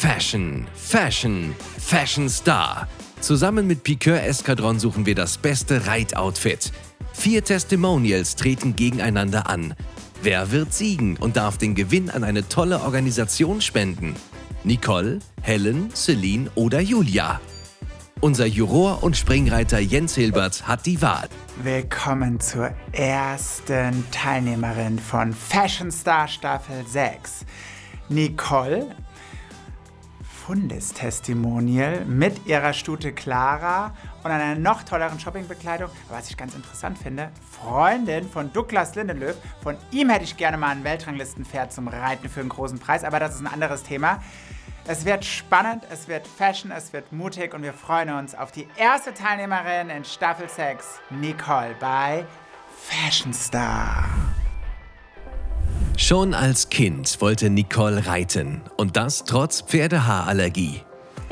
Fashion, Fashion, Fashion Star. Zusammen mit Piqueur Eskadron suchen wir das beste Reitoutfit. Vier Testimonials treten gegeneinander an. Wer wird siegen und darf den Gewinn an eine tolle Organisation spenden? Nicole, Helen, Celine oder Julia? Unser Juror und Springreiter Jens Hilbert hat die Wahl. Willkommen zur ersten Teilnehmerin von Fashion Star Staffel 6. Nicole, Fundestestimonial mit ihrer Stute Clara und einer noch tolleren Shoppingbekleidung. Aber was ich ganz interessant finde, Freundin von Douglas Lindenlöw. Von ihm hätte ich gerne mal ein Weltranglistenpferd zum Reiten für einen großen Preis, aber das ist ein anderes Thema. Es wird spannend, es wird Fashion, es wird mutig und wir freuen uns auf die erste Teilnehmerin in Staffel 6, Nicole bei Fashion Star. Schon als Kind wollte Nicole reiten und das trotz Pferdehaarallergie.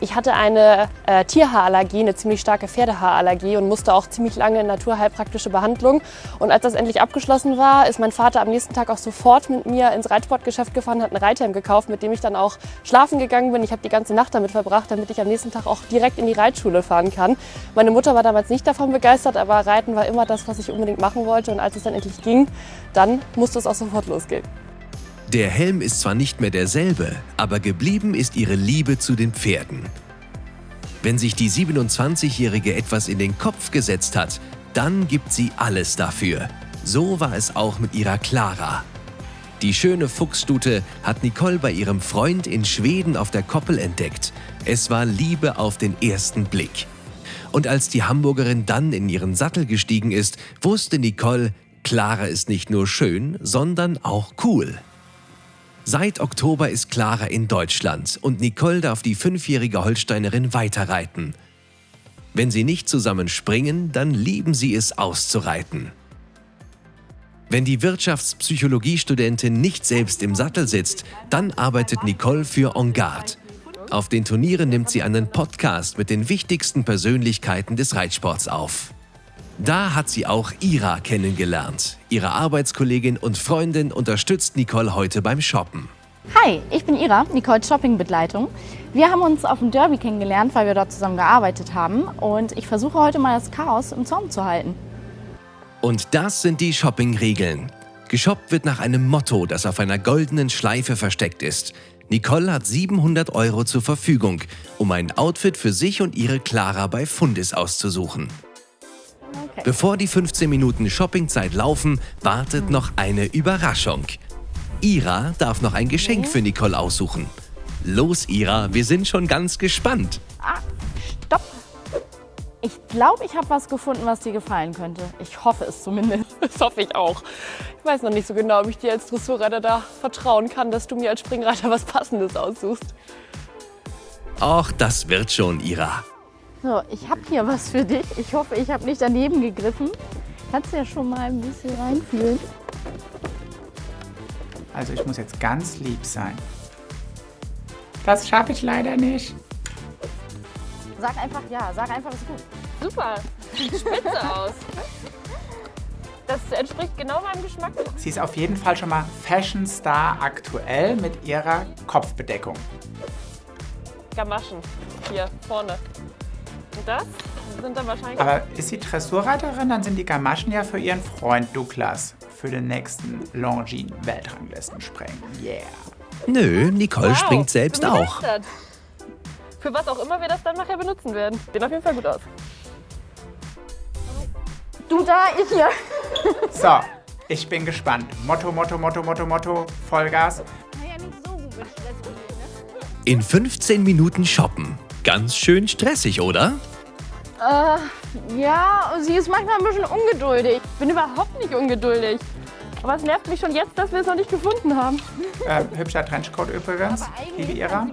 Ich hatte eine äh, Tierhaarallergie, eine ziemlich starke Pferdehaarallergie und musste auch ziemlich lange in naturheilpraktische Behandlung. Und als das endlich abgeschlossen war, ist mein Vater am nächsten Tag auch sofort mit mir ins Reitsportgeschäft gefahren, hat einen Reithelm gekauft, mit dem ich dann auch schlafen gegangen bin. Ich habe die ganze Nacht damit verbracht, damit ich am nächsten Tag auch direkt in die Reitschule fahren kann. Meine Mutter war damals nicht davon begeistert, aber Reiten war immer das, was ich unbedingt machen wollte. Und als es dann endlich ging, dann musste es auch sofort losgehen. Der Helm ist zwar nicht mehr derselbe, aber geblieben ist ihre Liebe zu den Pferden. Wenn sich die 27-Jährige etwas in den Kopf gesetzt hat, dann gibt sie alles dafür. So war es auch mit ihrer Clara. Die schöne Fuchsstute hat Nicole bei ihrem Freund in Schweden auf der Koppel entdeckt. Es war Liebe auf den ersten Blick. Und als die Hamburgerin dann in ihren Sattel gestiegen ist, wusste Nicole, Clara ist nicht nur schön, sondern auch cool. Seit Oktober ist Clara in Deutschland und Nicole darf die fünfjährige Holsteinerin weiterreiten. Wenn sie nicht zusammen springen, dann lieben sie es auszureiten. Wenn die Wirtschaftspsychologiestudentin nicht selbst im Sattel sitzt, dann arbeitet Nicole für En Garde. Auf den Turnieren nimmt sie einen Podcast mit den wichtigsten Persönlichkeiten des Reitsports auf. Da hat sie auch Ira kennengelernt. Ihre Arbeitskollegin und Freundin unterstützt Nicole heute beim Shoppen. Hi, ich bin Ira, Nicole's Shoppingbegleitung. Wir haben uns auf dem Derby kennengelernt, weil wir dort zusammen gearbeitet haben. Und ich versuche heute mal das Chaos im Zaum zu halten. Und das sind die Shopping-Regeln. Geshoppt wird nach einem Motto, das auf einer goldenen Schleife versteckt ist. Nicole hat 700 Euro zur Verfügung, um ein Outfit für sich und ihre Clara bei Fundis auszusuchen. Okay. Bevor die 15 Minuten Shoppingzeit laufen, wartet hm. noch eine Überraschung. Ira darf noch ein Geschenk für Nicole aussuchen. Los, Ira, wir sind schon ganz gespannt. Ah, stopp. Ich glaube, ich habe was gefunden, was dir gefallen könnte. Ich hoffe es zumindest. Das hoffe ich auch. Ich weiß noch nicht so genau, ob ich dir als Dressurreiter da vertrauen kann, dass du mir als Springreiter was Passendes aussuchst. Ach, das wird schon, Ira. So, ich habe hier was für dich. Ich hoffe, ich habe nicht daneben gegriffen. Kannst ja schon mal ein bisschen reinfühlen. Also ich muss jetzt ganz lieb sein. Das schaffe ich leider nicht. Sag einfach ja, sag einfach, ist gut. Super, sieht spitze aus. Das entspricht genau meinem Geschmack. Sie ist auf jeden Fall schon mal Fashion Star aktuell mit ihrer Kopfbedeckung. Gamaschen, hier vorne. Das sind dann wahrscheinlich... Aber ist sie Dressurreiterin, dann sind die Gamaschen ja für ihren Freund Douglas für den nächsten Longines sprengen. Yeah. Nö, Nicole wow, springt selbst auch. Für was auch immer wir das dann nachher benutzen werden. Sieht auf jeden Fall gut aus. Du da, ich hier. So, ich bin gespannt. Motto, Motto, Motto, Motto, Motto, Vollgas. Ne? In 15 Minuten shoppen. Ganz schön stressig, oder? Äh, ja, sie ist manchmal ein bisschen ungeduldig. Ich bin überhaupt nicht ungeduldig. Aber es nervt mich schon jetzt, dass wir es noch nicht gefunden haben. Äh, hübscher Trenchcoat übrigens, liebe Ira.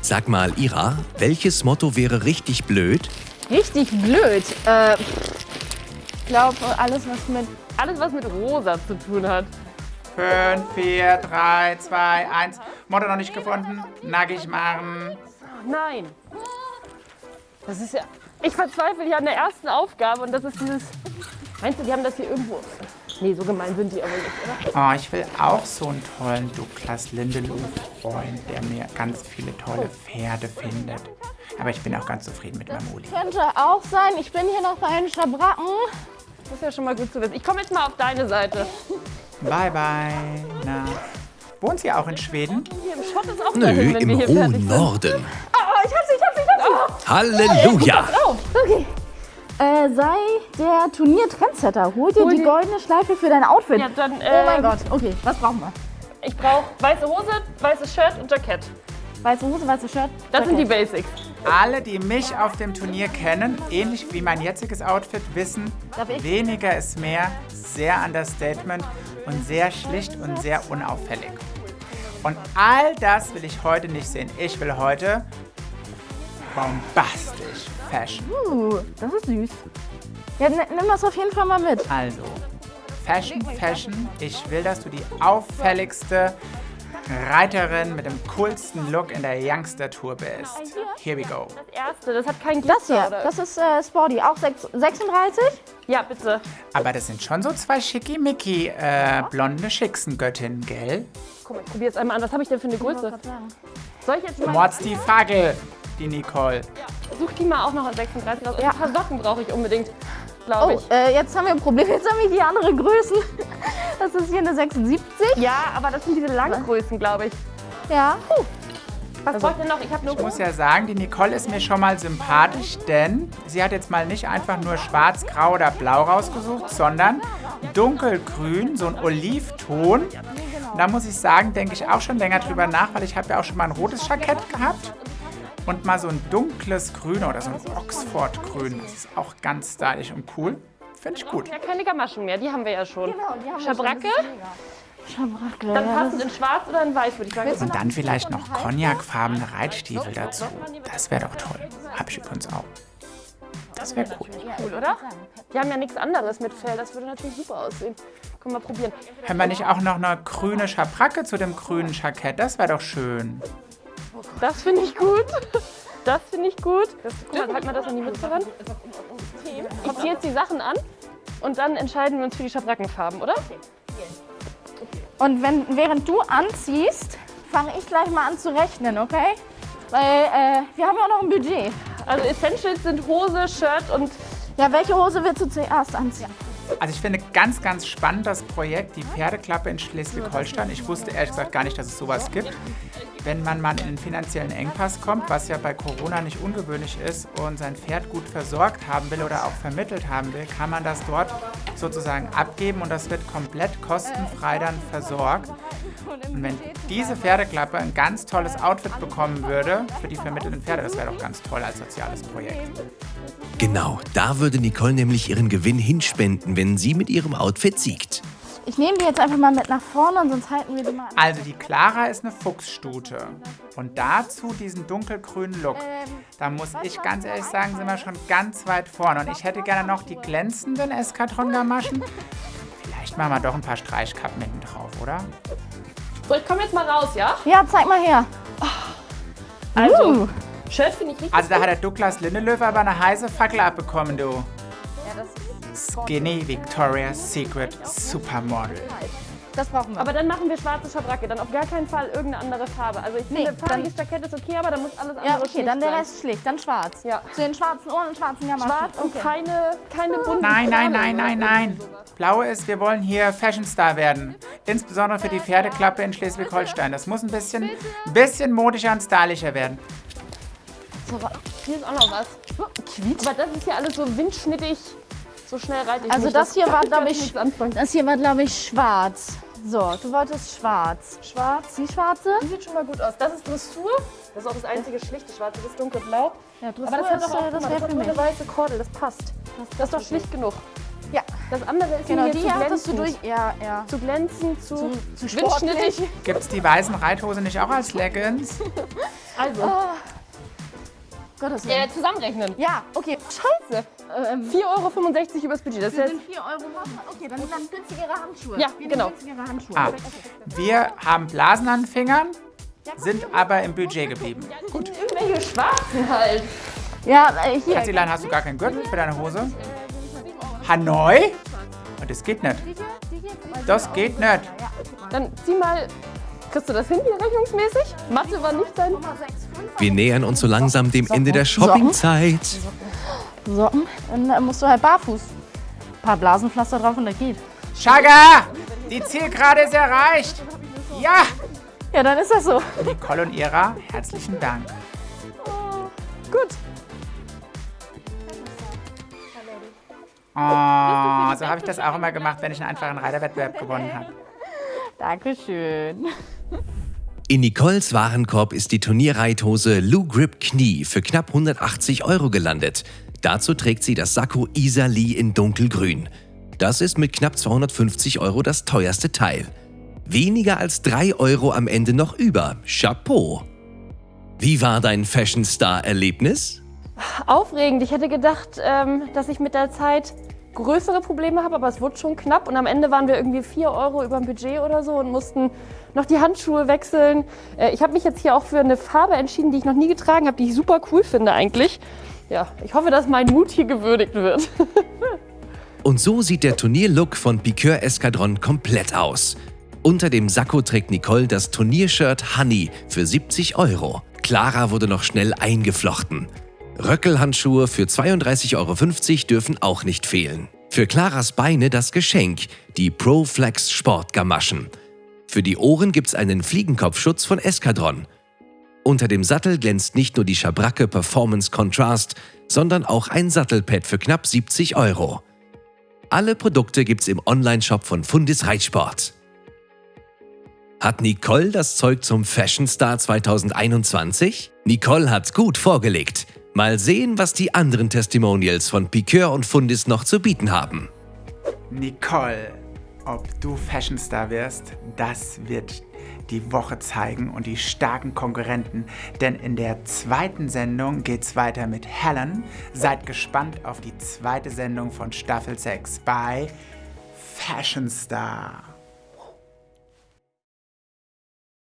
Sag mal, Ira, welches Motto wäre richtig blöd? Richtig blöd? Äh, ich glaube, alles was, mit, alles, was mit rosa zu tun hat. 5, 4, 3, 2, 1. Motto noch nicht gefunden. Nackig machen. Nein. Das ist ja. Ich verzweifle hier an der ersten Aufgabe und das ist dieses. Meinst du, die haben das hier irgendwo Nee, so gemein sind die aber nicht, oder? Oh, ich will auch so einen tollen Douglas Lindelof-Freund, der mir ganz viele tolle Pferde findet. Aber ich bin auch ganz zufrieden mit meinem Uli. Könnte auch sein. Ich bin hier noch bei den Schabracken. Das ist ja schon mal gut zu wissen. Ich komme jetzt mal auf deine Seite. Bye, bye. Na, wohnt sie auch in Schweden? Hier im Schott ist auch Nö, dahin, wenn wir im hier fertig hohen sind. Norden. Oh, ich hab sie, ich hab sie, Halleluja! Okay. Äh, sei der Turnier-Trendsetter. Hol dir Hol die dir- goldene Schleife für dein Outfit. Ja, dann, oh mein ähm, Gott. Okay, was brauchen wir? Ich brauche weiße Hose, weißes Shirt und Jackett. Weiße Hose, weißes Shirt. Das sind die Jackett. Basics. Alle, die mich auf dem Turnier kennen, ähnlich wie mein jetziges Outfit, wissen, weniger ist mehr, sehr Understatement und sehr schlicht und sehr unauffällig. Und all das will ich heute nicht sehen. Ich will heute bombastisch Fashion. Uh, das ist süß. Ja, n- nimm das auf jeden Fall mal mit. Also, Fashion, Fashion. Ich will, dass du die auffälligste Reiterin mit dem coolsten Look in der Youngster Tour bist. Here we go. Das erste, das hat keinen Glitzer, Das hier, das ist äh, Sporty. Auch sechs- 36? ja, bitte. Aber das sind schon so zwei schickimicki äh, blonde Schicksengöttinnen, gell? Guck mal, ich probiere es einmal an. Was habe ich denn für eine Größe? Soll ich jetzt mal... Mords die Fagel, die Nicole. Such die mal auch noch an 36 raus. Ja. Ein paar Socken brauche ich unbedingt, glaube Oh, ich. äh, jetzt haben wir ein Problem. Jetzt haben wir die andere Größen. Das ist hier eine 76. Ja, aber das sind diese Langgrößen, glaube ich. Ja. Was brauche ich denn noch? Ich habe nur... Ich muss ja sagen, die Nicole ist mir schon mal sympathisch, denn sie hat jetzt mal nicht einfach nur schwarz, grau oder blau rausgesucht, sondern dunkelgrün, so ein Olivton. Und da muss ich sagen, denke ich auch schon länger drüber nach, weil ich habe ja auch schon mal ein rotes Jackett gehabt. Und mal so ein dunkles Grün oder so ein Oxford-Grün. Das ist auch ganz stylisch und cool. Finde ich gut. Ja, keine Gamaschen mehr, die haben wir ja schon. Genau, die haben wir Schabracke. Schabracke. dann passend in schwarz oder in weiß, würde ich sagen. Und dann vielleicht noch cognacfarbene Reitstiefel dazu. Das wäre doch toll. Habe ich übrigens auch. Das wäre cool. cool, oder? Die haben ja nichts anderes mit Fell, das würde natürlich super aussehen. Können wir mal probieren. Haben wir nicht auch noch eine grüne Schabracke zu dem grünen Jackett? Das wäre doch schön. Das finde ich gut. Das finde ich gut. Das, guck mal, halt mal das an die Mütze ran. Ich ziehe jetzt die Sachen an und dann entscheiden wir uns für die Schabrackenfarben, oder? Und wenn, während du anziehst, fange ich gleich mal an zu rechnen, okay? Weil äh, wir haben ja auch noch ein Budget. Also Essentials sind Hose, Shirt und Ja, welche Hose willst du zuerst anziehen? Also ich finde ganz, ganz spannend das Projekt, die Pferdeklappe in Schleswig-Holstein. Ich wusste ehrlich gesagt gar nicht, dass es sowas gibt. Wenn man mal in einen finanziellen Engpass kommt, was ja bei Corona nicht ungewöhnlich ist, und sein Pferd gut versorgt haben will oder auch vermittelt haben will, kann man das dort sozusagen abgeben und das wird komplett kostenfrei dann versorgt. Und wenn diese Pferdeklappe ein ganz tolles Outfit bekommen würde für die vermittelnden Pferde, das wäre doch ganz toll als soziales Projekt. Genau, da würde Nicole nämlich ihren Gewinn hinspenden, wenn sie mit ihrem Outfit siegt. Ich nehme die jetzt einfach mal mit nach vorne und sonst halten wir die mal an. Also die Clara ist eine Fuchsstute. Und dazu diesen dunkelgrünen Look. Da muss ich ganz ehrlich sagen, sind wir schon ganz weit vorne. Und ich hätte gerne noch die glänzenden Eskadron-Gamaschen. Vielleicht machen wir doch ein paar Streichkappen hinten drauf, oder? So, ich komme jetzt mal raus, ja? Ja, zeig mal her. Also, Uh. Shirt finde ich richtig Also da hat der Douglas Lindelöw aber eine heiße Fackel abbekommen, du. Skinny Victoria's Secret Supermodel. Das brauchen wir. Aber dann machen wir schwarze Schabracke, dann auf gar keinen Fall irgendeine andere Farbe. Also ich Nee, finde, farbiges Jackett ist okay, aber dann muss alles andere ja, okay, schlicht dann der sein. Rest schlicht, dann schwarz. Ja. Zu den schwarzen Ohren und schwarzen Gamaschen. Schwarz und okay. keine, keine bunten Nein, nein, nein, nein, nein. Blaue ist, wir wollen hier Fashionstar werden. Insbesondere für die Pferdeklappe in Schleswig-Holstein. Das muss ein bisschen, bisschen modischer und stylischer werden. Hier ist auch noch was. Aber das ist ja alles so windschnittig, so schnell reite ich Also nicht. das hier war, glaube ich das hier war, glaube ich, schwarz. So, du wolltest schwarz. Schwarz, die schwarze? Das sieht schon mal gut aus. Das ist Dressur. Das ist auch das einzige schlichte Schwarze, das ist dunkelblau. Ja, Dressur Aber das hat ist, doch auch, äh, das wäre das hat nur eine weiße Kordel, das passt. Das ist doch schlicht genug. Ja, Das andere ist genau, die hier zu hattest du glänzend. durch. Ja, ja. Zu glänzend, zu, zu windschnittig. Gibt es die weißen Reithose nicht auch als Leggings? Also, Gottes ja, Willen. zusammenrechnen. Ja, okay. Scheiße. Ähm, 4,65 Euro übers Budget. Das sind 4 Euro. Okay, dann dann günstigere Handschuhe. Ja, Wir genau. günstigere Handschuhe. Ah, wir haben Blasen an den Fingern, sind aber im Budget geblieben. Gut. irgendwelche Schwarzen halt. Ja, äh, hier. Katzilein, hast du gar keinen Gürtel für deine Hose? Hanoi? Das geht nicht. Das geht nicht. Dann zieh mal. Kriegst du das hin hier rechnungsmäßig? Mathe war nicht dein. Wir nähern uns so langsam dem Ende der Shoppingzeit. Socken, dann äh, musst du halt barfuß. Ein paar Blasenpflaster drauf und das geht. Chaga! Die Zielgerade ist erreicht. Ja! Ja, dann ist das so. Nicole und Ira, herzlichen Dank. Gut. Oh, so habe ich das auch immer gemacht, wenn ich einen einfachen Reiterwettbewerb gewonnen habe. Dankeschön. In Nicoles Warenkorb ist die Turnierreithose Lou Grip Knie für knapp 180 Euro gelandet. Dazu trägt sie das Sakko Isa Lee in dunkelgrün. Das ist mit knapp 250 Euro das teuerste Teil. Weniger als 3 Euro am Ende noch über. Chapeau! Wie war dein Fashion Star-Erlebnis? Aufregend. Ich hätte gedacht, ähm, dass ich mit der Zeit größere Probleme habe, aber es wurde schon knapp. Und am Ende waren wir irgendwie 4 Euro über dem Budget oder so und mussten noch die Handschuhe wechseln. Äh, ich habe mich jetzt hier auch für eine Farbe entschieden, die ich noch nie getragen habe, die ich super cool finde eigentlich. Ja, ich hoffe, dass mein Mut hier gewürdigt wird. Und so sieht der Turnierlook von Piqueur Escadron komplett aus. Unter dem Sakko trägt Nicole das Turniershirt Honey für 70 Euro. Clara wurde noch schnell eingeflochten. Röckelhandschuhe für 32,50 Euro dürfen auch nicht fehlen. Für Claras Beine das Geschenk, die ProFlex Sportgamaschen. Für die Ohren gibt's einen Fliegenkopfschutz von Escadron. Unter dem Sattel glänzt nicht nur die Schabracke Performance Contrast, sondern auch ein Sattelpad für knapp 70 Euro. Alle Produkte gibt's im Onlineshop von Fundis Reitsport. Hat Nicole das Zeug zum Fashion Star 2021? Nicole hat gut vorgelegt. Mal sehen, was die anderen Testimonials von Piqueur und Fundis noch zu bieten haben. Nicole, ob du Fashionstar wirst, das wird die Woche zeigen und die starken Konkurrenten. Denn in der zweiten Sendung geht's weiter mit Helen. Seid gespannt auf die zweite Sendung von Staffel 6 bei Fashionstar.